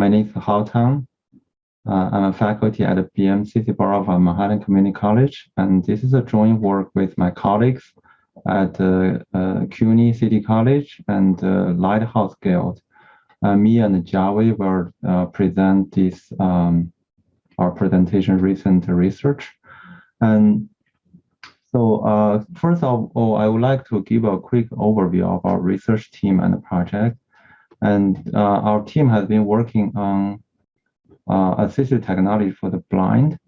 my name is Hao Tang. Uh, I'm a faculty at the BMCC of Manhattan Community College, and this is a joint work with my colleagues at uh, uh, CUNY City College and uh, Lighthouse Guild. Uh, me and Jiawei will uh, present this um, our presentation recent research. And so uh, first of all, I would like to give a quick overview of our research team and the project. And our team has been working on uh, assistive technology for the blind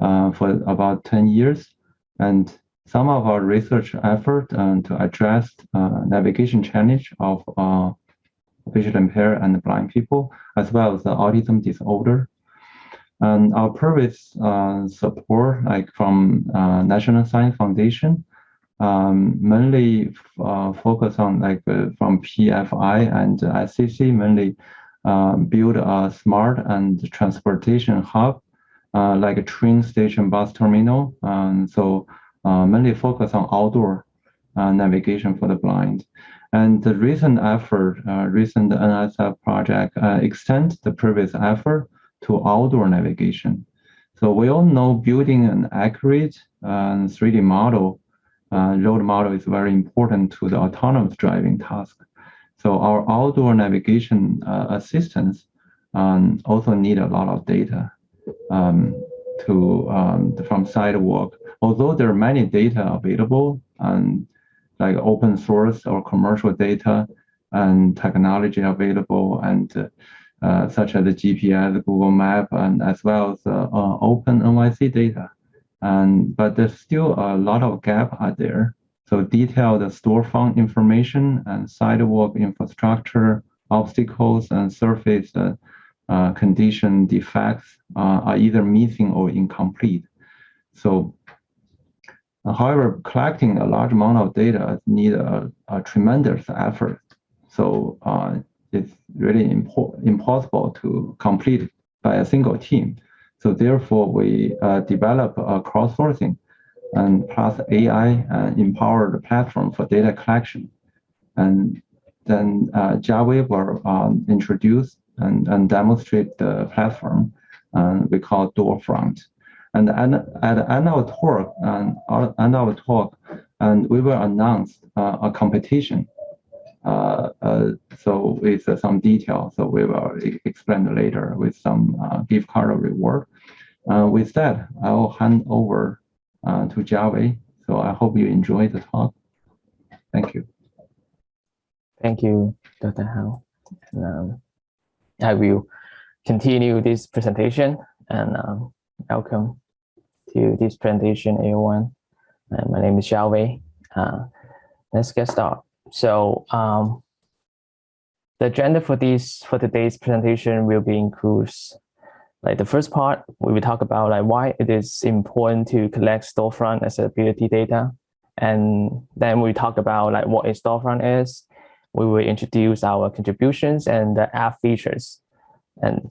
uh, for about 10 years. And some of our research effort uh, to address uh, navigation challenge of uh, visually impaired and blind people, as well as the autism disorder. And our previous uh, support, like from National Science Foundation, um, mainly focus on like from PFI and ICC mainly uh, build a smart and transportation hub, uh, like a train station, bus terminal. And so uh, mainly focus on outdoor navigation for the blind. And the recent effort, recent NSF project extend the previous effort to outdoor navigation. So we all know building an accurate uh, 3D model, uh, road model is very important to the autonomous driving task. So our outdoor navigation uh, assistance um, also need a lot of data um, to um, from sidewalk. Although there are many data available and like open source or commercial data and technology available and uh, such as the GPS, Google Map, and as well as uh, uh, open NYC data. And but there's still a lot of gap out there so detailed storefront information and sidewalk infrastructure, obstacles and surface uh, condition defects uh, are either missing or incomplete. So uh, however, collecting a large amount of data need a, a tremendous effort. So uh, it's really impo impossible to complete by a single team. So therefore, we uh, develop a crowdsourcing and plus AI uh, empowered platform for data collection. And then uh, will um, introduce and, and demonstrate the platform uh, we call Doorfront. And at, the end of talk, and uh, end of talk, and we will announce uh, a competition. Uh, uh, so with some detail, so we will explain later with some gift card reward. With that, I will hand over uh, to Jiawei. So I hope you enjoy the talk. Thank you. Thank you, Dr. Hao. Um, I will continue this presentation and um, welcome to this presentation, everyone. Uh, my name is Jiawei. Uh, let's get started. So um, the agenda for this for today's presentation will be includes like the first part, we will talk about like why it is important to collect storefront accessibility data. And then we talk about like what a storefront is. We will introduce our contributions and the app features. And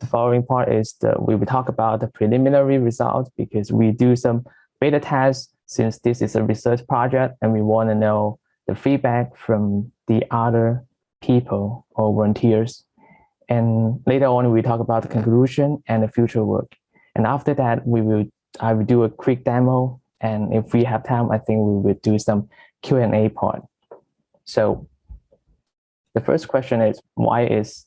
the following part is that we will talk about the preliminary results because we do some beta tests since this is a research project and we want to know the feedback from the other people or volunteers and later on, we talk about the conclusion and the future work. And after that, we will I will do a quick demo. And if we have time, I think we will do some Q&A part. So the first question is, why is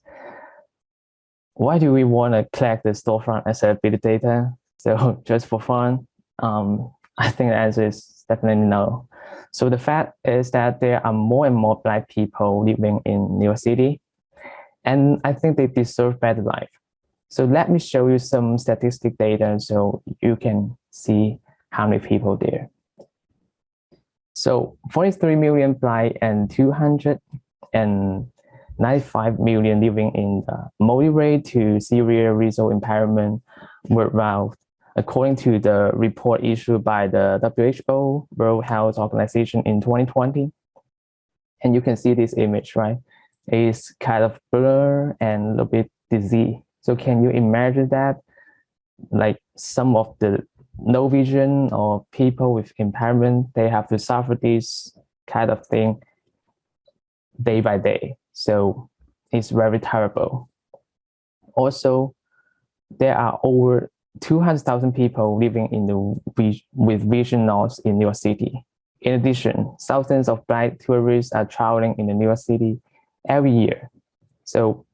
why do we want to collect the storefront accessibility data? So just for fun, um, I think the answer is definitely no. So the fact is that there are more and more Black people living in New York City and I think they deserve better life. So let me show you some statistic data so you can see how many people there. So 43 million blind and 295 million living in the moderate to severe visual impairment worldwide, according to the report issued by the WHO World Health Organization in 2020. And you can see this image, right? Is kind of blur and a little bit dizzy. So can you imagine that like some of the no vision or people with impairment, they have to suffer this kind of thing day by day. So it's very terrible. Also, there are over 200,000 people living in the with vision loss in New York City. In addition, thousands of blind tourists are traveling in the New York City every year. So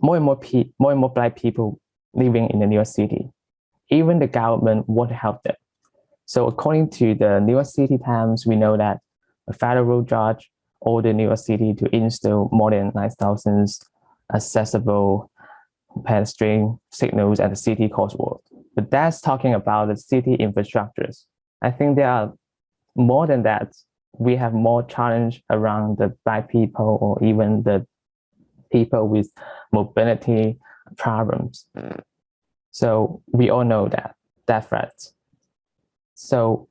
more and more, pe more and more blind people living in the New York City. Even the government won't help them. So according to the New York City Times, we know that a federal judge ordered New York City to install more than 9,000 accessible pedestrian signals at the city crosswalk. But that's talking about the city infrastructures. I think there are more than that. We have more challenge around the black people or even the people with mobility problems. So we all know that, that threat. So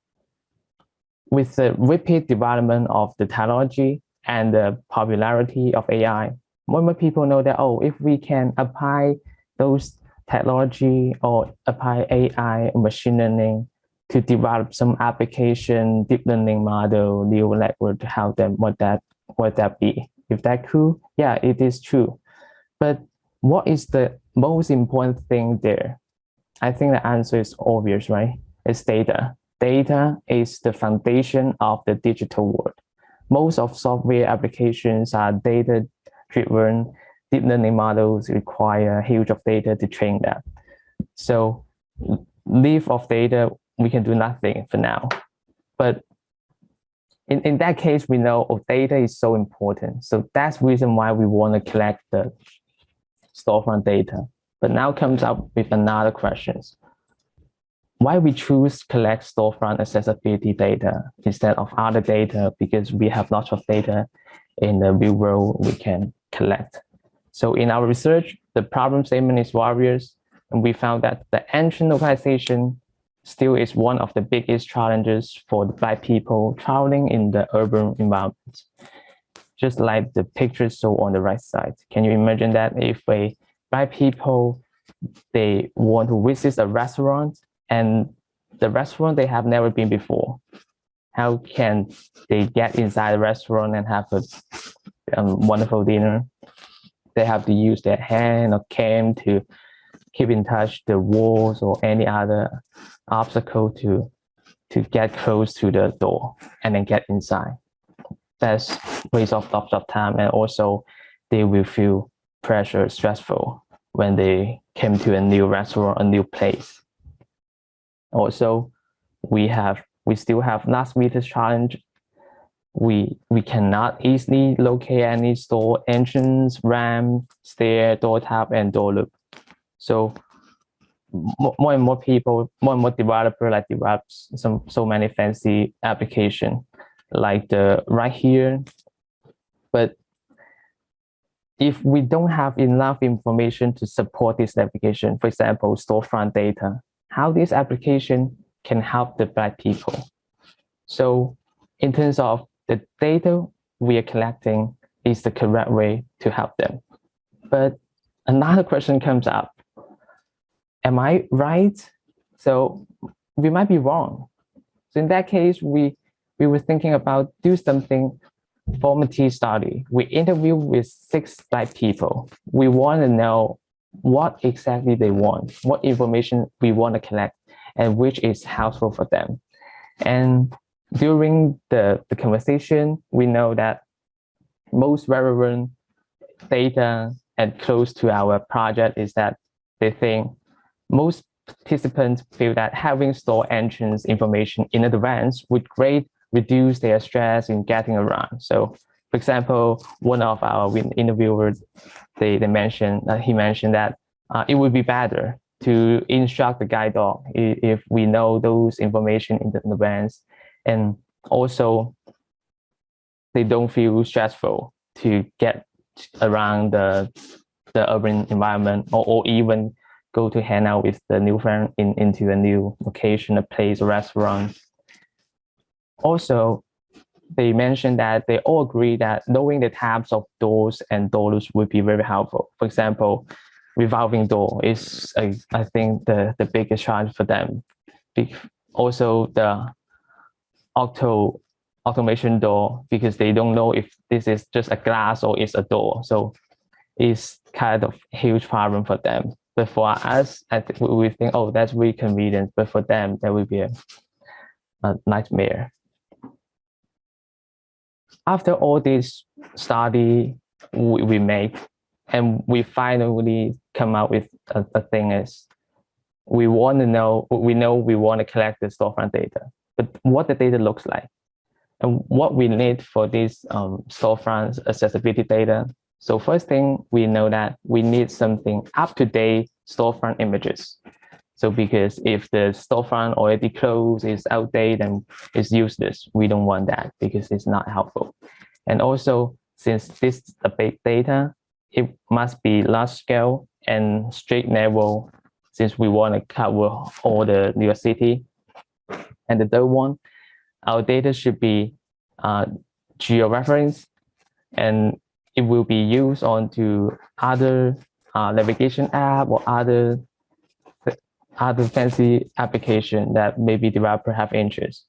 with the rapid development of the technology and the popularity of AI, more and more people know that, oh, if we can apply those technology or apply AI machine learning to develop some application, deep learning model, neural network to help them, what that, what that be? If that cool, yeah, it is true. But what is the most important thing there? I think the answer is obvious, right? It's data. Data is the foundation of the digital world. Most of software applications are data-driven. Deep learning models require huge of data to train them. So leave of data, we can do nothing for now. But in, in that case, we know oh, data is so important. So that's reason why we want to collect the storefront data. But now comes up with another questions. Why we choose collect storefront accessibility data instead of other data because we have lots of data in the real world we can collect. So in our research, the problem statement is obvious, and we found that the ancient localization still is one of the biggest challenges for the black people traveling in the urban environment. Just like the picture show on the right side. Can you imagine that if a black people, they want to visit a restaurant and the restaurant they have never been before, how can they get inside the restaurant and have a um, wonderful dinner? They have to use their hand or cane to keep in touch the walls or any other obstacle to to get close to the door and then get inside. That's waste of lots of time and also they will feel pressure, stressful when they came to a new restaurant, a new place. Also, we have we still have last meter challenge. We we cannot easily locate any store entrance, ramp, stair, door tap, and door loop. So more and more people, more and more developer like develops some so many fancy application like the right here. But if we don't have enough information to support this application, for example, storefront data, how this application can help the black people. So in terms of the data we are collecting is the correct way to help them. But another question comes up am I right? So we might be wrong. So in that case, we we were thinking about do something formative study. We interview with six black people. We want to know what exactly they want, what information we want to collect, and which is helpful for them. And during the, the conversation, we know that most relevant data and close to our project is that they think most participants feel that having store entrance information in advance would greatly reduce their stress in getting around. So for example, one of our interviewers, they, they mentioned, uh, he mentioned that uh, it would be better to instruct the guide dog if we know those information in advance. And also, they don't feel stressful to get around the, the urban environment or, or even go to hang out with the new friend in, into a new location, a place, a restaurant. Also, they mentioned that they all agree that knowing the types of doors and doors would be very helpful. For example, revolving door is, a, I think, the, the biggest challenge for them. Also, the auto automation door, because they don't know if this is just a glass or it's a door. So it's kind of huge problem for them. But for us, I think we- think, oh, that's really convenient. But for them, that would be a, a nightmare. After all this study we, we make, and we finally come out with a, a thing is, we want to know, we know we want to collect the storefront data, but what the data looks like. And what we need for this um, storefront accessibility data. So first thing, we know that we need something up-to-date storefront images. So because if the storefront already closed, is outdated, and is useless, we don't want that because it's not helpful. And also, since this is a big data, it must be large scale and street level since we want to cover all the New York City. And the third one, our data should be uh, geo-reference and it will be used onto other uh, navigation app or other other fancy application that maybe developer have interest.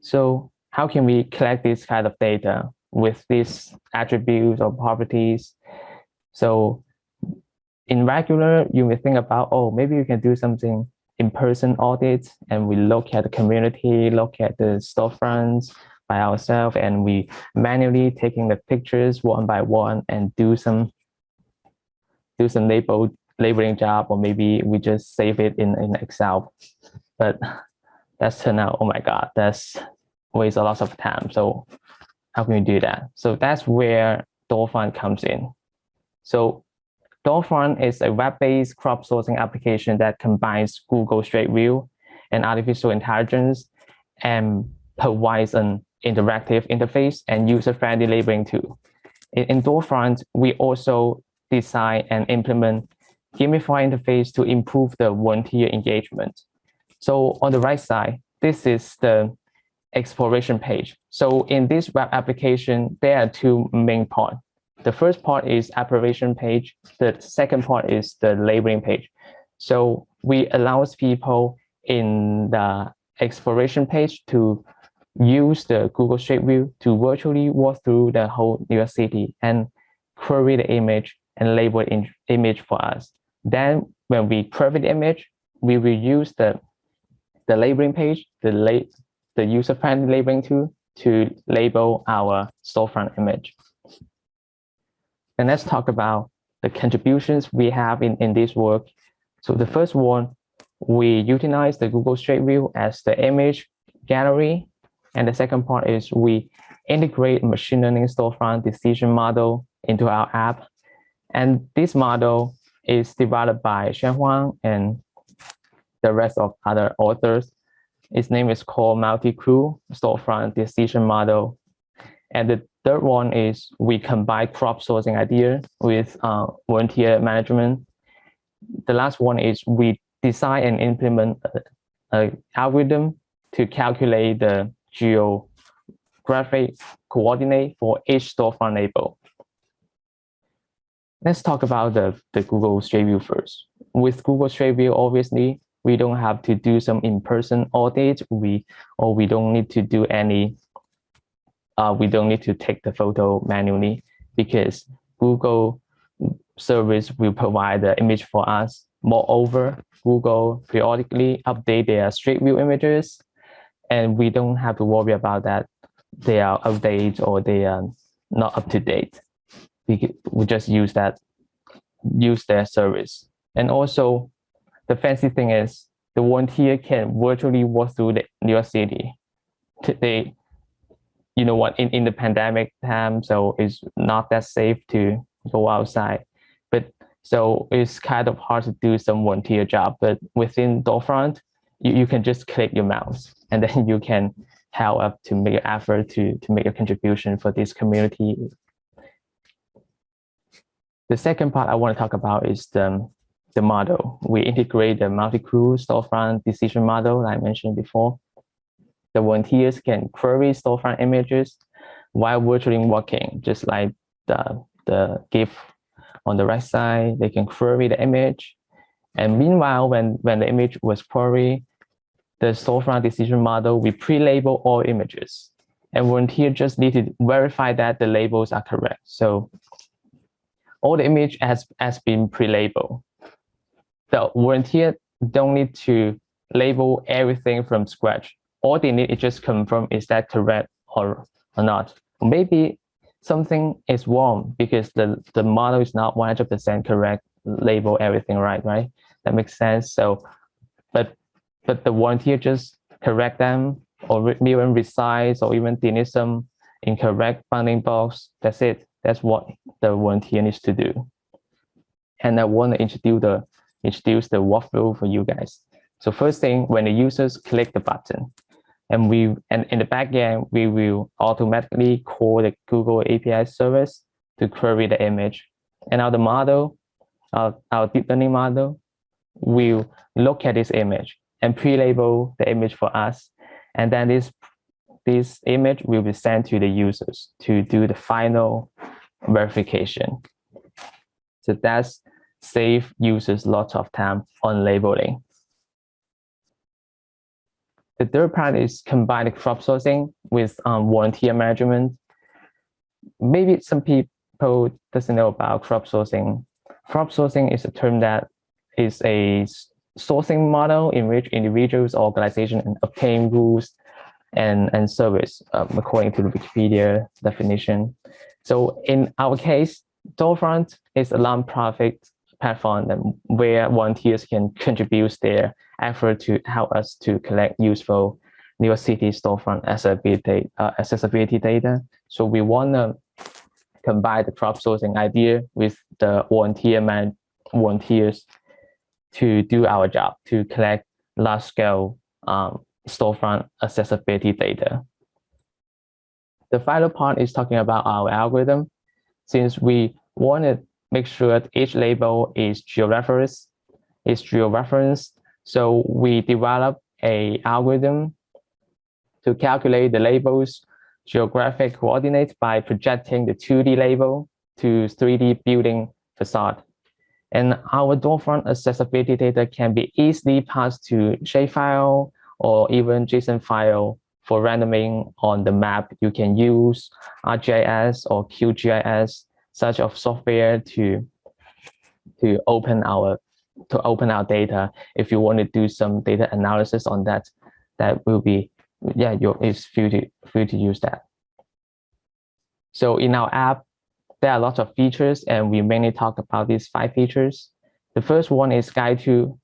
So how can we collect this kind of data with these attributes or properties? So in regular, you may think about, oh, maybe you can do something in-person audits and we look at the community, look at the storefronts by ourselves and we manually taking the pictures one by one and do some do some label labeling job or maybe we just save it in, in Excel. But that's turned out, oh my God, that's waste a lot of time. So how can we do that? So that's where Doorfront comes in. So Doorfront is a web-based crowdsourcing application that combines Google Street View and artificial intelligence and provides an interactive interface and user-friendly labeling tool. In, Doorfront, we also design and implement gamified interface to improve the volunteer engagement. So on the right side, this is the exploration page. So in this web application, there are two main parts. The first part is application page. The second part is the labeling page. So we allows people in the exploration page to use the Google Street View to virtually walk through the whole New York City and query the image and label image for us. Then when we query the image, we will use the, the labeling page, the, la the user-friendly labeling tool to label our storefront image. And let's talk about the contributions we have in, in this work. So the first one, we utilize the Google Street View as the image gallery. And the second part is we integrate machine learning storefront detection model into our app. And this model is developed by Xuan Huang and the rest of other authors. Its name is called Multi-Cue Storefront Detection Model. And the third one is we combine crowdsourcing idea with uh, volunteer management. The last one is we design and implement an algorithm to calculate the geographic coordinate for each storefront label. Let's talk about the, the Google Street View first. With Google Street View, obviously, we don't have to do some in-person audit. We or we don't need to do any. Uh, we don't need to take the photo manually because Google service will provide the image for us. Moreover, Google periodically update their Street View images, and we don't have to worry about that they are outdated or they are not up to date. We, we just use that, use their service. And also the fancy thing is the volunteer can virtually walk through the New York City. They, you know what, in, in the pandemic time, so it's not that safe to go outside. But so it's kind of hard to do some volunteer job, but within Doorfront, you, you can just click your mouse and then you can help up to make an effort to, to make a contribution for this community. The second part I want to talk about is the, the model. We integrate the multi-cue storefront detection model I mentioned before. The volunteers can query storefront images while virtually walking, just like the, the GIF on the right side, they can query the image. And meanwhile, when, when the image was queried, the storefront detection model, we pre-label all images. And volunteer just need to verify that the labels are correct. So all the image has, has been pre-labeled. The volunteer don't need to label everything from scratch. All they need is just confirm is that correct or, or not. Maybe something is wrong because the, the model is not 100% correct, label everything right, right? That makes sense. So, but but the volunteer just correct them or even resize or even delete some incorrect bounding box. That's it. That's what the volunteer needs to do. And I want to introduce the introduce the workflow for you guys. So first thing, when the users click the button, and we and in the backend, we will automatically call the Google API service to query the image. And now the model, our, our deep learning model, will look at this image and pre-label the image for us. And then this, this image will be sent to the users to do the final verification. So that's save users lots of time on labeling. The third part is combine crowdsourcing with um, volunteer management. Maybe some people doesn't know about crowdsourcing. Crowdsourcing is a term that is a sourcing model in which individuals or organizations obtain rules and, and service um, according to the Wikipedia definition. So in our case, Doorfront is a nonprofit platform where volunteers can contribute their effort to help us to collect useful New York City storefront accessibility, uh, accessibility data. So we want to combine the crowdsourcing idea with the volunteer man volunteers to do our job to collect large scale um, storefront accessibility data. The final part is talking about our algorithm. Since we want to make sure that each label is georeferenced, is georeferenced, so we develop a algorithm to calculate the label's geographic coordinates by projecting the 2D label to 3D building facade. And our storefront accessibility data can be easily passed to shapefile or even JSON file for rendering on the map. You can use ArcGIS or QGIS, such of software to to open our to open our data. If you want to do some data analysis on that, that will be yeah, you it's free to free to use that. So in our app, there are lots of features and we mainly talk about these five features. The first one is guide to.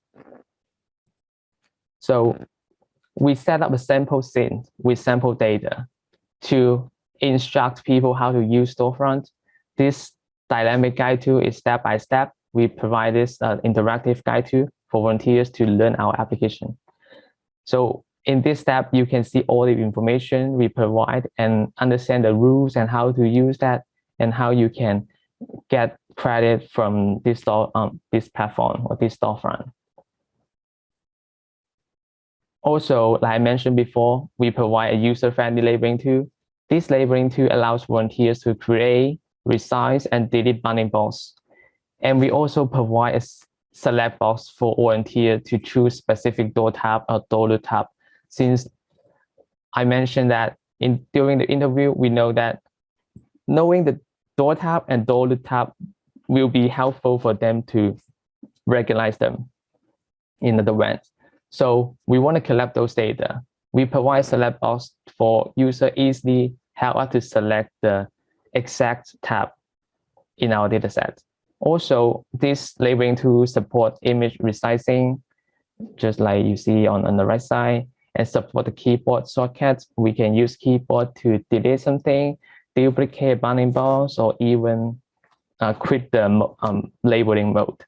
So we set up a sample scene with sample data to instruct people how to use storefront. This dynamic guide tool is step by step. We provide this uh, interactive guide tool for volunteers to learn our application. So in this step, you can see all the information we provide and understand the rules and how to use that and how you can get credit from this store, um, this platform or this storefront. Also, like I mentioned before, we provide a user-friendly labeling tool. This labeling tool allows volunteers to create, resize, and delete bounding box. And we also provide a select box for volunteer to choose specific door tab or door tab. Since I mentioned that in during the interview, we know that knowing the door tab and door tab will be helpful for them to recognize them in the advance. So we want to collect those data. We provide select box for user easily help us to select the exact tab in our dataset. Also, this labeling tool support image resizing, just like you see on, on the right side, and support the keyboard shortcuts. We can use keyboard to delete something, duplicate bounding box, or even uh, quit the um, labeling mode.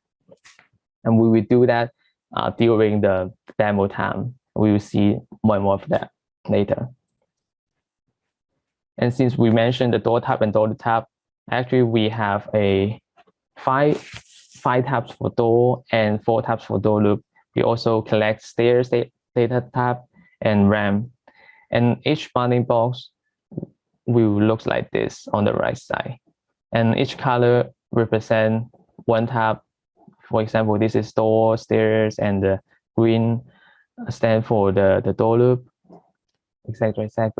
And we will do that uh, during the demo time. We will see more and more of that later. And since we mentioned the door tab and door tab, actually we have a five five tabs for door and four tabs for door loop. We also collect stairs data tab and ramp. And each bounding box will look like this on the right side. And each color represent one tab. For example, this is door, stairs, and the green stand for the, the door loop, etc., etc.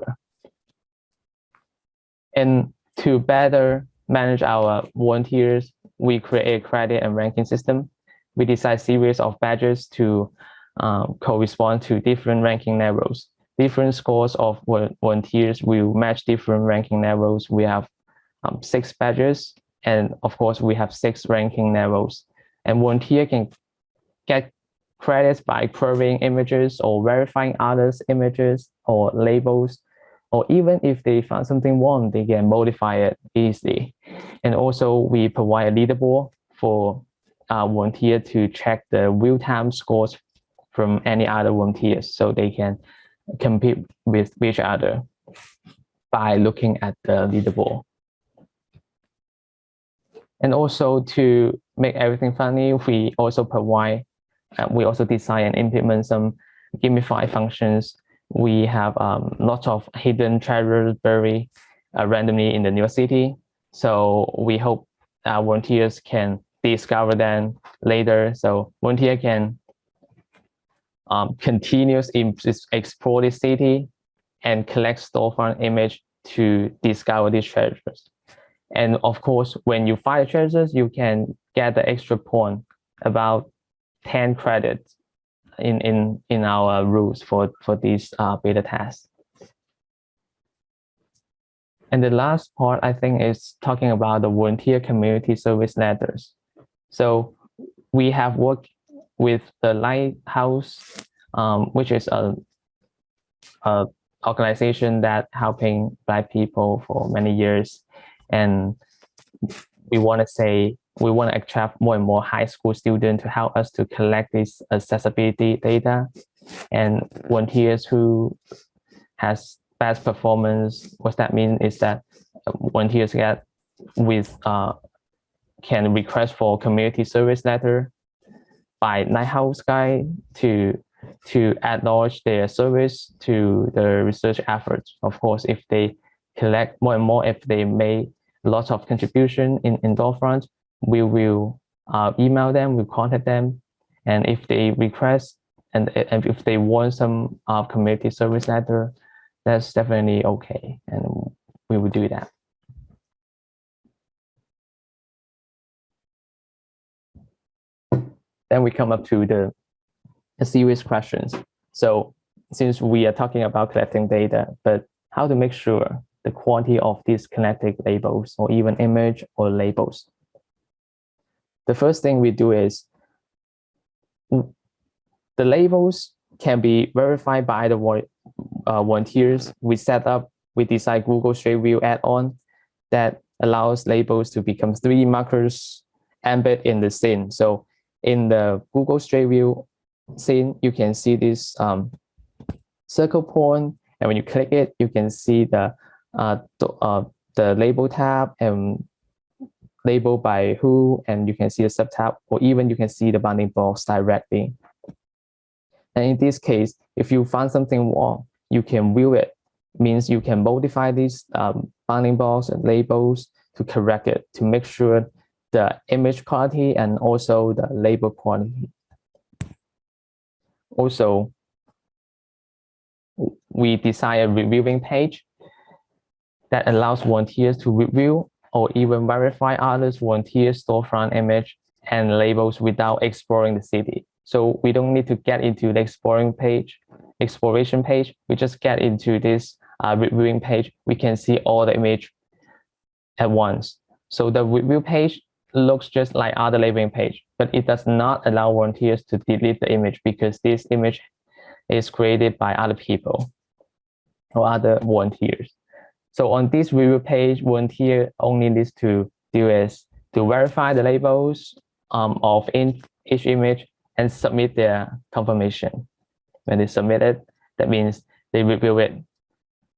And to better manage our volunteers we create a credit and ranking system. We design series of badges to um, correspond to different ranking levels. Different scores of volunteers will match different ranking levels. We have um, six badges, and of course, we have six ranking levels. And volunteer can get credits by querying images or verifying others' images or labels, or even if they find something wrong, they can modify it easily. And also we provide a leaderboard for uh, volunteer to check the real-time scores from any other volunteers so they can compete with each other by looking at the leaderboard. And also to make everything funny, we also provide uh, we also design and implement some gamified functions. We have um, lots of hidden treasures buried uh, randomly in the New York City. So we hope our volunteers can discover them later. So volunteer can um, continuously explore the city and collect storefront image to discover these treasures. And of course, when you find treasures, you can get the extra point about 10 credits in, in, in our rules for, for these uh, beta test. And the last part, I think, is talking about the volunteer community service letters. So we have worked with the Lighthouse, um, which is a, a organization that helping Black people for many years. And we want to say we want to attract more and more high school students to help us to collect this accessibility data and volunteers who has best performance. What that means is that volunteers get with uh, can request for community service letter by Lighthouse Guild to to acknowledge their service to the research efforts. Of course, if they collect more and more, if they make lots of contribution in, in Doorfront, we will uh, email them, we contact them, and if they request and, and if they want some uh, community service letter, that's definitely okay, and we will do that. Then we come up to the a serious questions. So since we are talking about collecting data, but how to make sure the quality of these collected labels or even image or labels the first thing we do is the labels can be verified by the uh, volunteers. We set up, we design Google Street View add-on that allows labels to become 3D markers embedded in the scene. So in the Google Street View scene, you can see this um, circle point, and when you click it, you can see the uh, the, uh, the label tab and label by who, and you can see the subtab, or even you can see the bounding box directly. And in this case, if you find something wrong, you can view it. Means you can modify these um, bounding box and labels to correct it, to make sure the image quality and also the label quality. Also, we design a reviewing page that allows volunteers to review or even verify others volunteer storefront image and labels without exploring the city. So we don't need to get into the exploring page, exploration page. We just get into this uh, reviewing page. We can see all the image at once. So the review page looks just like other labeling page, but it does not allow volunteers to delete the image because this image is created by other people or other volunteers. So on this review page, volunteer only needs to do is to verify the labels um, of in each image and submit their confirmation. When they submit it, that means they review it.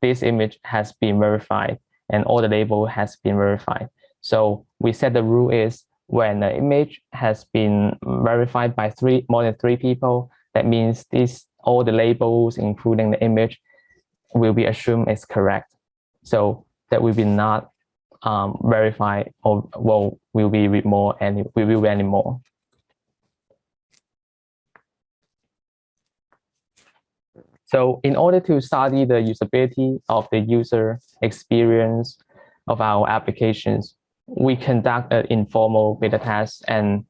This image has been verified and all the label has been verified. So we set the rule is when the image has been verified by three more than three people, that means this all the labels, including the image, will be assumed is correct. So that will be not um, verify or well, will be with more and we will be anymore. So in order to study the usability of the user experience of our applications, we conduct an informal beta test and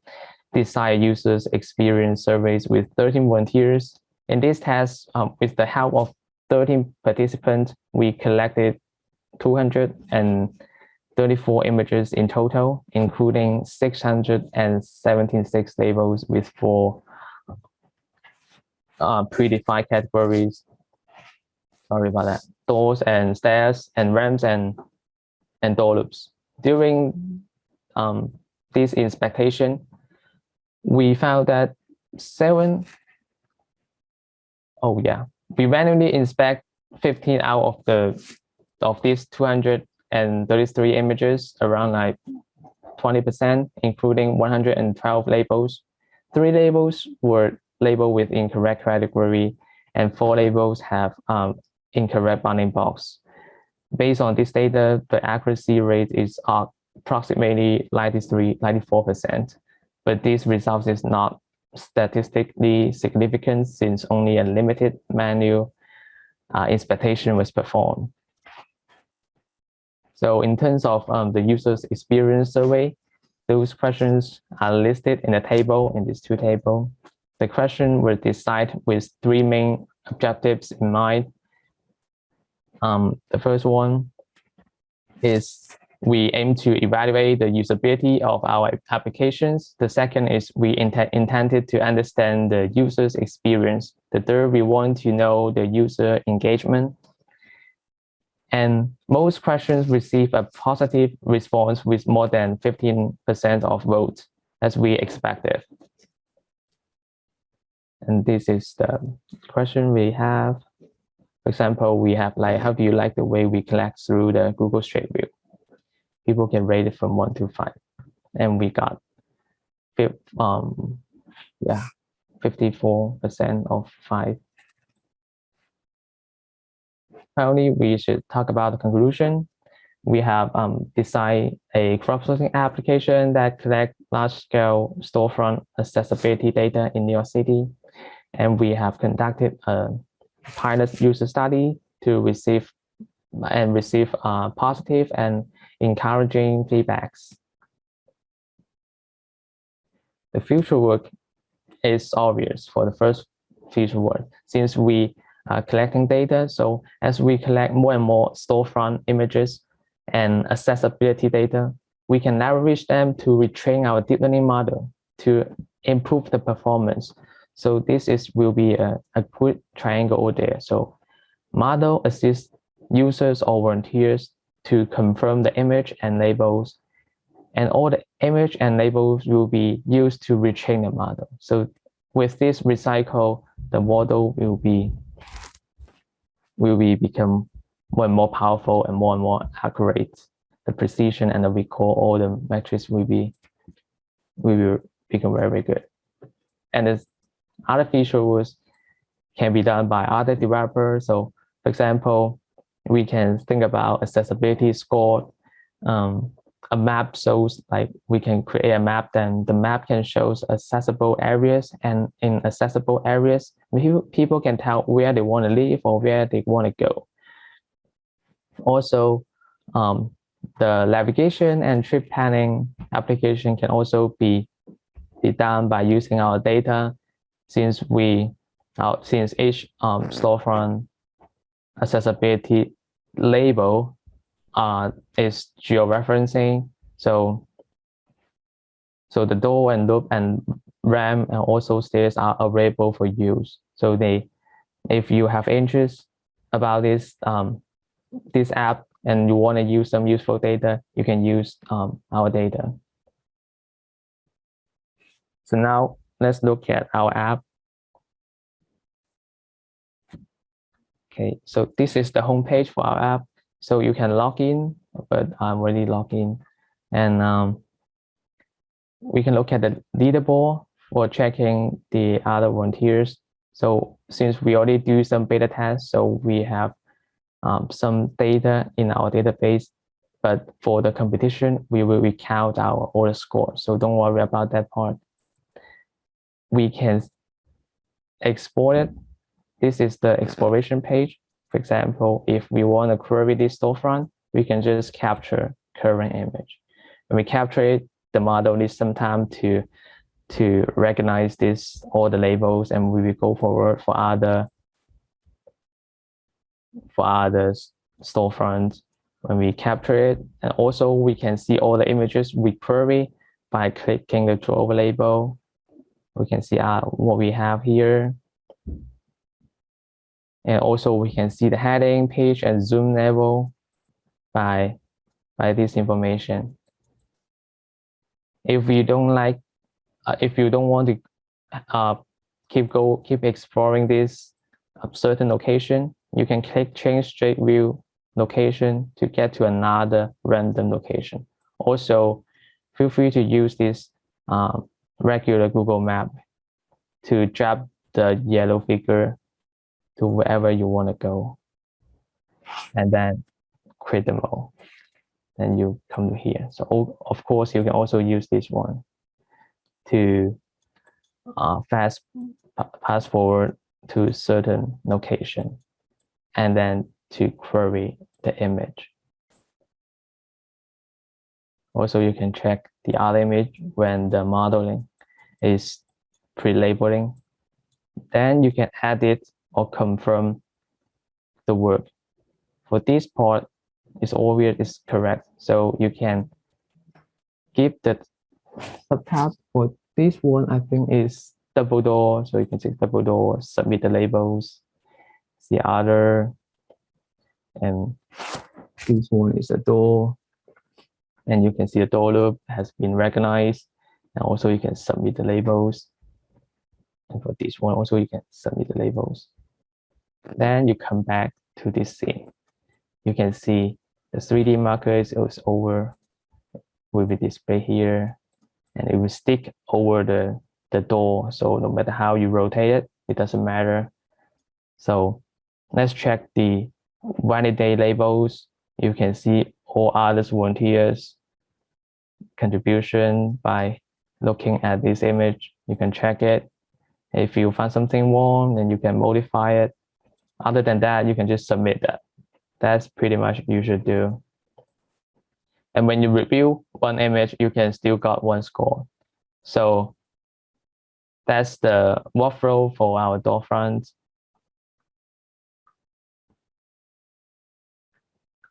design users experience surveys with 13 volunteers. In this test, um, with the help of 13 participants, we collected 234 images in total, including 676 labels with four uh, predefined categories. Sorry about that. Doors and stairs and ramps and and door loops. During um, this inspection, we found that seven, oh yeah, we randomly inspect 15 out of the of these 233 images, around like 20%, including 112 labels. Three labels were labeled with incorrect category, and four labels have um, incorrect bounding box. Based on this data, the accuracy rate is approximately 93, 94%, but this result is not statistically significant since only a limited manual uh, inspection was performed. So in terms of um, the user's experience survey, those questions are listed in the table in this two table. The question was designed with three main objectives in mind. Um, the first one is we aim to evaluate the usability of our applications. The second is we int intended to understand the user's experience. The third, we want to know the user engagement. And most questions receive a positive response with more than 15% of votes as we expected. And this is the question we have. For example, we have like, how do you like the way we collect through the Google Street View? People can rate it from one to five. And we got, um, yeah, 54% of five. Finally, we should talk about the conclusion. We have um, designed a crowdsourcing application that collect large-scale storefront accessibility data in New York City and we have conducted a pilot user study to receive and receive uh, positive and encouraging feedbacks. The future work is obvious for the first future work since we are collecting data. So as we collect more and more storefront images and accessibility data, we can leverage them to retrain our deep learning model to improve the performance so this is will be a, a good triangle over there. So model assists users or volunteers to confirm the image and labels and all the image and labels will be used to retrain the model. So with this recycle, the model will be will be become more and more powerful and more and more accurate. The precision and the recall, all the metrics will be will become very, very good. And it's other features can be done by other developers. So for example, we can think about accessibility score. Um, a map shows like we can create a map, then the map can show accessible areas and in accessible areas, people can tell where they want to live or where they want to go. Also, um, the navigation and trip planning application can also be, be done by using our data since we uh, since each um, storefront accessibility label uh, is georeferencing. So so the door and loop and ramp and also stairs are available for use. So they, if you have interest about this um, this app and you want to use some useful data, you can use um, our data. So now let's look at our app. Okay, so this is the homepage for our app. So you can log in, but I'm already logged in. And um, we can look at the leaderboard for checking the other volunteers. So since we already do some beta tests, so we have um, some data in our database. But for the competition, we will recount our order score. So don't worry about that part we can export it. This is the exploration page. For example, if we want to query this storefront, we can just capture current image. when we capture it, the model needs some time to to recognize this all the labels, and we will go forward for other for other storefronts when we capture it. And also we can see all the images we query by clicking the draw label. We can see uh, what we have here. And also we can see the heading page and zoom level by, by this information. If you don't like, uh, if you don't want to uh, keep go keep exploring this uh, certain location, you can click change straight view location to get to another random location. Also, feel free to use this um, regular Google map to drop the yellow figure to wherever you want to go. And then create the mode. Then you come to here. So of course, you can also use this one to uh, fast pass forward to certain location and then to query the image. Also, you can check the other image when the modeling is pre-labeling. Then you can edit or confirm the work. For this part, it's obvious it's correct. So you can give the subtab for this one, I think is double door. So you can check double door, submit the labels. The other and this one is a door and you can see the door loop has been recognized and also you can submit the labels. And for this one also you can submit the labels. Then you come back to this scene. You can see the 3d marker is over will be displayed here. And it will stick over the the door. So no matter how you rotate it it doesn't matter. So let's check the validate labels, you can see all others volunteers contribution by looking at this image. You can check it. If you find something wrong, then you can modify it. Other than that, you can just submit that. That's pretty much you should do. And when you review one image, you can still got one score. So that's the workflow for our Doorfront.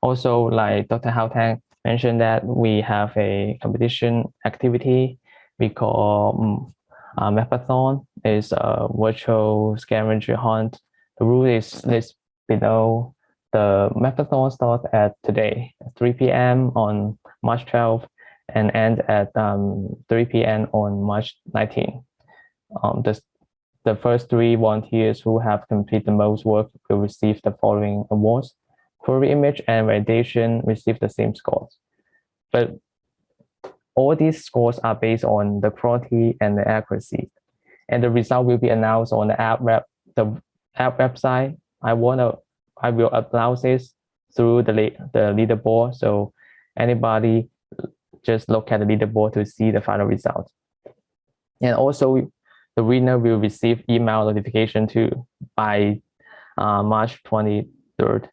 also like Dr. Hao Tang mentioned that we have a competition activity we call um, uh, Mapathon. is a virtual scavenger hunt. The rule is listed below. The Mapathon starts at today, 3 p.m. on March 12th and end at um, 3 p.m. on March 19th. Um, the, the first three volunteers who have completed the most work will receive the following awards query image and validation receive the same scores. But all these scores are based on the quality and the accuracy. And the result will be announced on the app web, the app website. I wanna, I will announce this through the the leaderboard. So anybody just look at the leaderboard to see the final result. And also the winner will receive email notification too by uh, March 23rd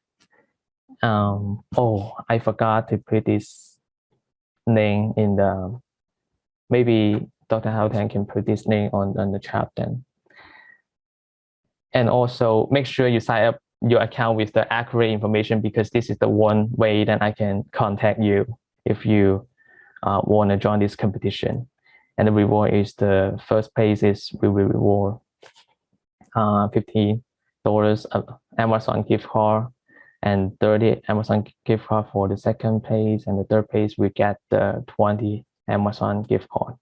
um oh i forgot to put this name in the maybe dr Tang can put this name on on the chat then. And also make sure you sign up your account with the accurate information because this is the one way that i can contact you if you uh, want to join this competition. And the reward is the first place is we will reward uh 50 dollars amazon gift card and 30 Amazon gift card for the second place, and the third place we get the 20 Amazon gift card.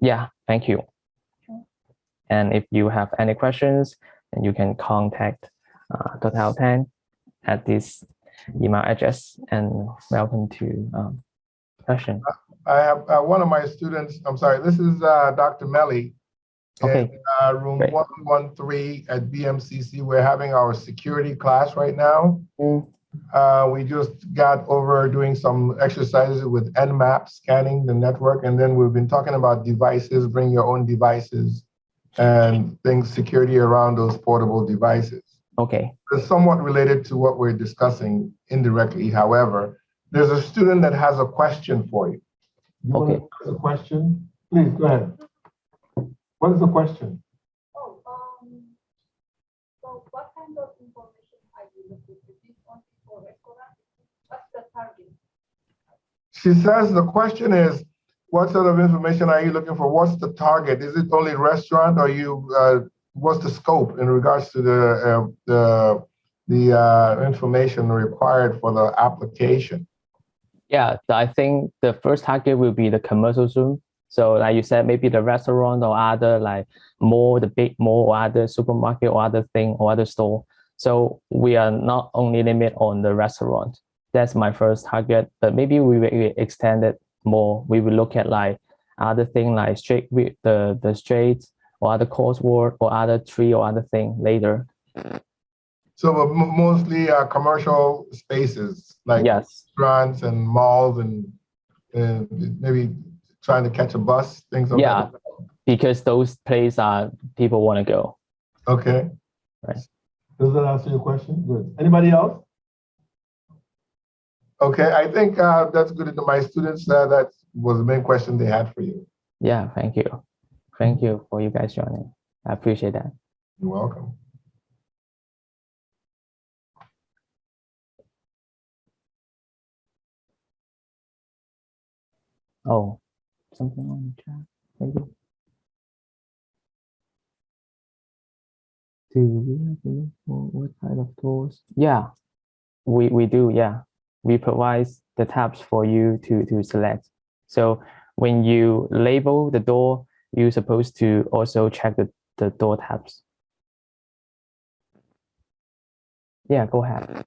Yeah, thank you. And if you have any questions, then you can contact uh. Hao Tang at this email address and welcome to um, question. I have uh, one of my students, I'm sorry, this is uh, Dr. Melly Okay. in uh, room Great. 113 at BMCC. We're having our security class right now. Mm. Uh, we just got over doing some exercises with Nmap, scanning the network, and then we've been talking about devices, bring your own devices, and things, security around those portable devices. Okay. It's somewhat related to what we're discussing indirectly. However, there's a student that has a question for you. You want Okay. to ask a question? Please, go ahead. What is the question? Oh, um, so what kind of information are you looking for? This only for restaurant? What's the target? She says the question is, what sort of information are you looking for? What's the target? Is it only restaurant or you, uh, what's the scope in regards to the, uh, the, the, uh, information required for the application? Yeah, I think the first target will be the commercial Zoom. So like you said, maybe the restaurant or other like mall, the big mall or other supermarket or other thing or other store. So we are not only limit on the restaurant. That's my first target, but maybe we will extend it more. We will look at like other thing like straight with the the straight or other coursework or other tree or other thing later. So mostly, uh, commercial spaces like Yes. restaurants and malls and, and maybe trying to catch a bus, things like Yeah. that. Because those places are people want to go. Okay. Right. Does that answer your question? Good. Anybody else? Okay, I think uh, that's good. to My students, uh, that was the main question they had for you. Yeah, thank you. Thank you for you guys joining. I appreciate that. You're welcome. Oh, something on the chat, maybe. Do we have for what kind of tools? Yeah, we, we do, yeah. We provide the tabs for you to, to select. So when you label the door, you're supposed to also check the, the door tabs. Yeah, go ahead.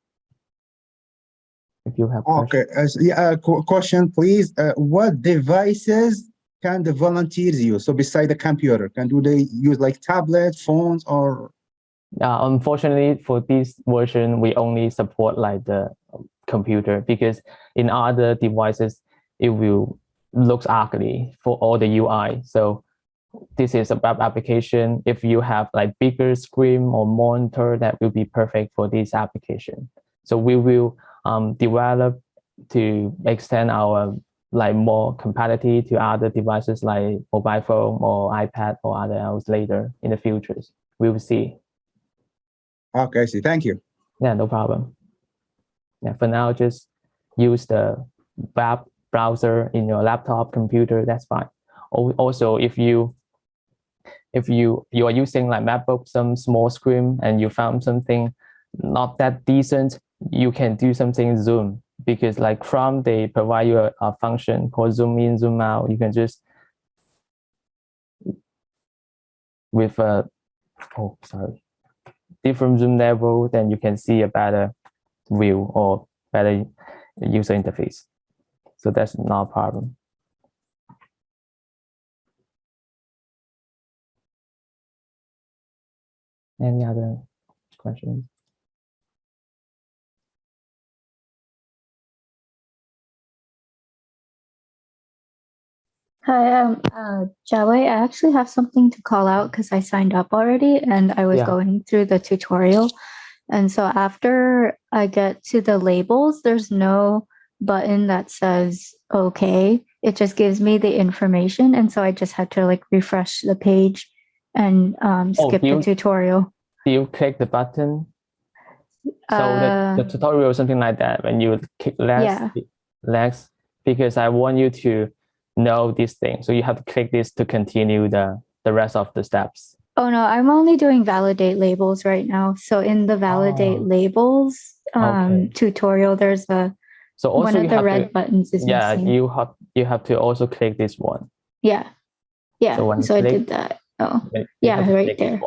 If you have questions. Okay, uh, yeah, uh, qu- question, please. Uh, what devices can the volunteers use? So beside the computer, can do they use like tablets, phones, or Uh, unfortunately, for this version, we only support like the computer because in other devices, it will looks ugly for all the UI. So this is a web application. If you have like bigger screen or monitor, that will be perfect for this application. So we will um, develop to extend our like more compatibility to other devices like mobile phone or iPad or other else later in the futures. We will see. okay, I see. Thank you. Yeah, no problem. Yeah, for now, just use the web browser in your laptop, computer. That's fine. Also, if you if you you are using like MacBook, some small screen, and you found something not that decent, you can do something Zoom because like from they provide you a, a function called Zoom in, Zoom out. You can just with a oh sorry different zoom level, then you can see a better view or better user interface. So that's not a problem. Any other questions? Hi, um, uh, I actually have something to call out because I signed up already and I was Yeah. going through the tutorial. And so after I get to the labels, there's no button that says okay. It just gives me the information. And so I just had to like refresh the page and um, Oh, skip the tutorial. Do you click the button? So the, the Uh, tutorial something like that when you click less, Yeah. less, because I want you to know this thing. So you have to click this to continue the, the rest of the steps. Oh no, I'm only doing validate labels right now. So in the validate Oh. labels um, Okay. tutorial, there's a So also one of the red to, buttons is yeah, missing. you have you have to also click this one. Yeah. Yeah. So So, you I click- did that. Oh. Yeah, right there.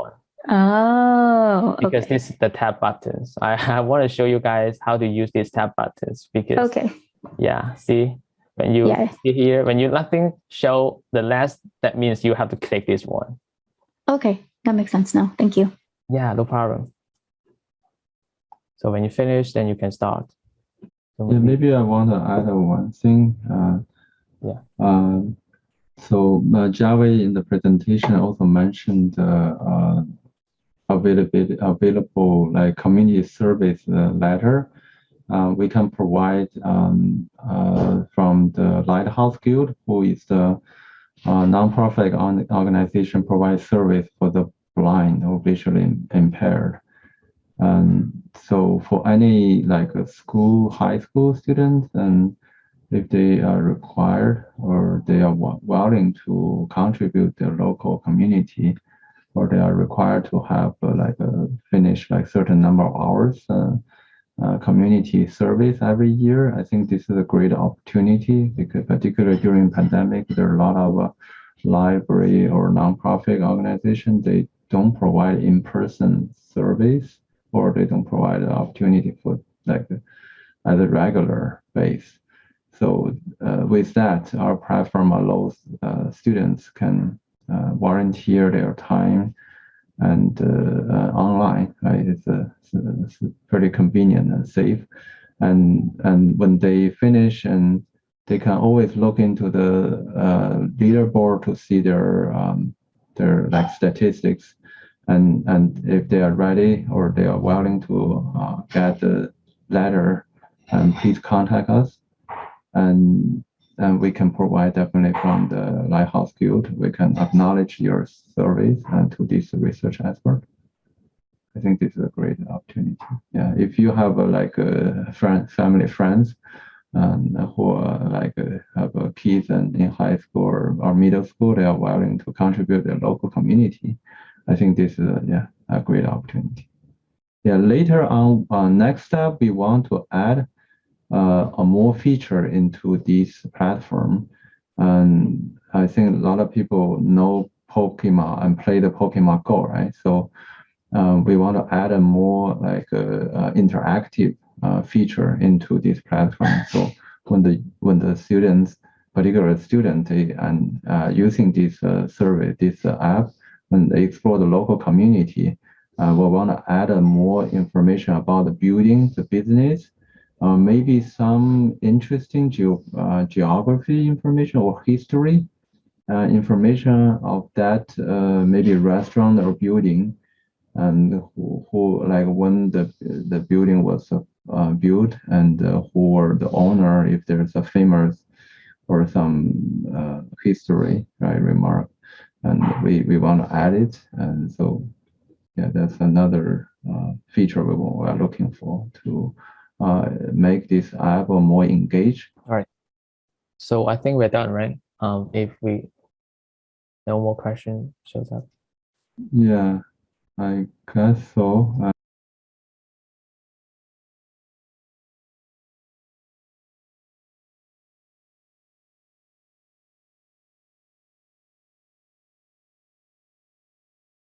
Oh. because okay. this is the tab buttons. I, I want to show you guys how to use these tab buttons because Okay. yeah, see when you Yeah. see here when you nothing show the last that means you have to click this one. Okay. That makes sense now. Thank you. Yeah, no problem. So when you finish, then you can start. So Yeah, maybe- maybe I want to add one thing. Uh, Yeah. um, so uh, Java in the presentation also mentioned uh, uh, available available like community service uh, letter. Uh, we can provide um, uh, from the Lighthouse Guild, who is the uh, nonprofit on- organization provides service for the blind or visually impaired. Um, so for any like a school, high school students, and if they are required or they are willing to contribute their local community, or they are required to have uh, like a finish like certain number of hours uh, community service every year. I think this is a great opportunity because particularly during pandemic, there are a lot of uh, library or nonprofit organization they don't provide in-person service or they don't provide the opportunity for like at a regular base. So uh, with that, our platform allows uh, students can uh, volunteer their time and uh, uh, online. Right? It's, it's, pretty convenient and safe. And and when they finish, and they can always look into the uh, leaderboard to see their um, their like statistics, and and if they are ready or they are willing to uh, get the letter, and please contact us, and and we can provide definitely from the Lighthouse Guild. We can acknowledge your service and to this research expert. I think this is a great opportunity. Yeah, if you have uh, like uh, friend, family, friends, um, who are like uh, have kids and in high school or, middle school, they are willing to contribute their local community. I think this is a, yeah a great opportunity. Yeah, later on, uh, next step we want to add a more feature into this platform. And I think a lot of people know Pokemon and play the Pokemon Go, right? So uh, we want to add a more like uh, uh, interactive uh, feature into this platform. So when the when the students, particular student, and uh, using this uh, survey, this uh, app, when they explore the local community, uh, we want to add uh, more information about the building, the business, uh, maybe some interesting geo uh, geography information or history uh, information of that uh, maybe restaurant or building and who, who like when the the building was uh, built and uh, who were the owner if there's a famous or some history right remark. And we we want to add it and so yeah that's another feature we are looking for to uh, make this app more engaged. All right. So I think we're done, right? Um, if we no more question shows up. Yeah, I guess so.